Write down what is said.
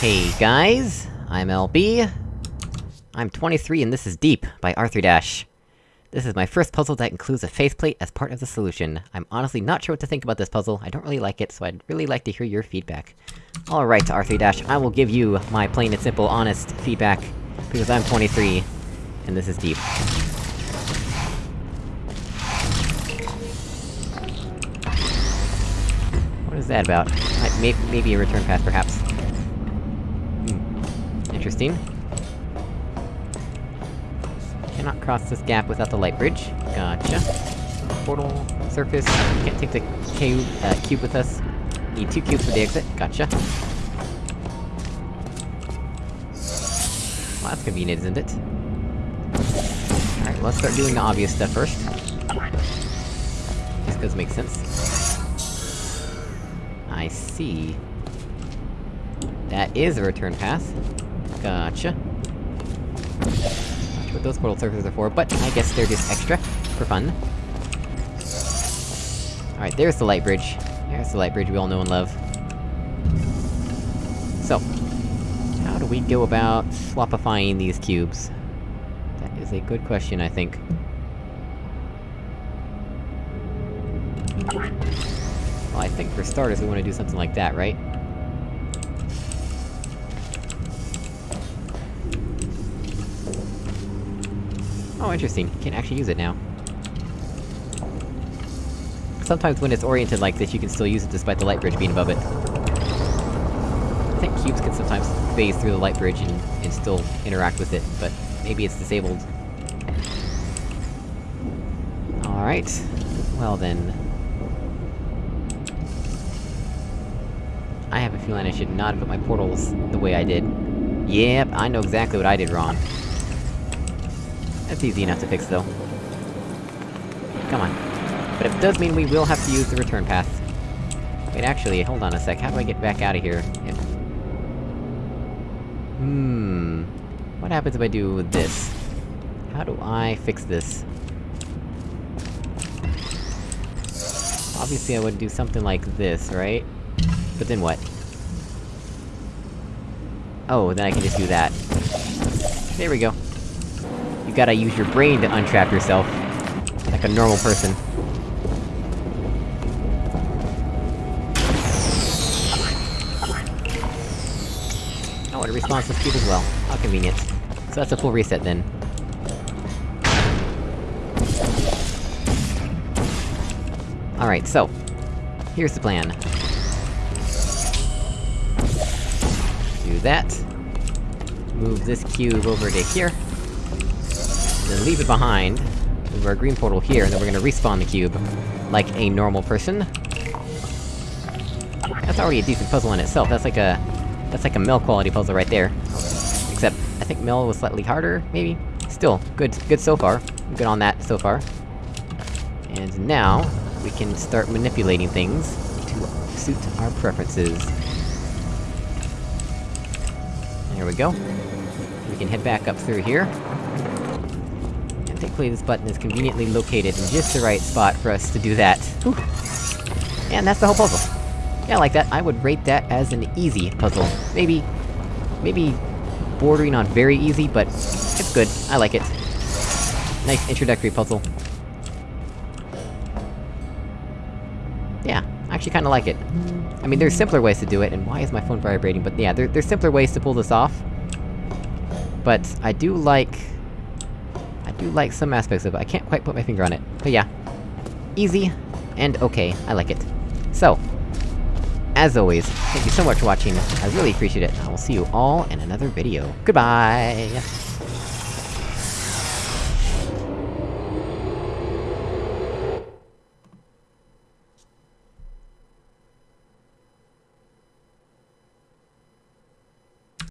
Hey guys, I'm LB. I'm 23 and this is Deep, by Arthur Dash. This is my first puzzle that includes a faith plate as part of the solution. I'm honestly not sure what to think about this puzzle, I don't really like it, so I'd really like to hear your feedback. Alright, Arthur Dash, I will give you my plain and simple, honest feedback, because I'm 23, and this is Deep. What is that about? maybe a return path, perhaps. Interesting. Cannot cross this gap without the light bridge. Gotcha. Portal, surface, can't take the cube, uh, cube with us. Need two cubes for the exit, gotcha. Well, that's convenient, isn't it? Alright, let's start doing the obvious stuff first. Just does make sense. I see. That is a return path. Gotcha. Not what those portal surfaces are for, but I guess they're just extra, for fun. Alright, there's the light bridge. There's the light bridge we all know and love. So, how do we go about swapifying these cubes? That is a good question, I think. Well, I think for starters we want to do something like that, right? Oh, interesting. You can actually use it now. Sometimes when it's oriented like this, you can still use it despite the light bridge being above it. I think cubes can sometimes phase through the light bridge and, and still interact with it, but maybe it's disabled. Alright. Well then... I have a feeling I should not have put my portals the way I did. Yep, I know exactly what I did wrong. That's easy enough to fix, though. Come on. But it does mean we will have to use the return path. Wait, actually, hold on a sec, how do I get back out of here? If... Hmm... What happens if I do this? How do I fix this? Obviously I would do something like this, right? But then what? Oh, then I can just do that. There we go. You gotta use your brain to untrap yourself. Like a normal person. Oh, it respawns the cube as well. How convenient. So that's a full reset then. Alright, so... Here's the plan. Do that. Move this cube over to here. Leave it behind. Move our green portal here, and then we're gonna respawn the cube. Like a normal person. That's already a decent puzzle in itself, that's like a... That's like a Mel quality puzzle right there. Except, I think Mel was slightly harder, maybe? Still, good- good so far. Good on that so far. And now, we can start manipulating things to suit our preferences. There we go. We can head back up through here. Thankfully this button is conveniently located in just the right spot for us to do that. Whew. And that's the whole puzzle. Yeah, like that. I would rate that as an easy puzzle. Maybe... maybe... bordering on very easy, but... it's good. I like it. Nice introductory puzzle. Yeah, I actually kinda like it. I mean, there's simpler ways to do it, and why is my phone vibrating? But yeah, there, there's simpler ways to pull this off. But, I do like... Do like some aspects of it, I can't quite put my finger on it. But yeah. Easy, and okay, I like it. So, as always, thank you so much for watching, I really appreciate it, I will see you all in another video. Goodbye!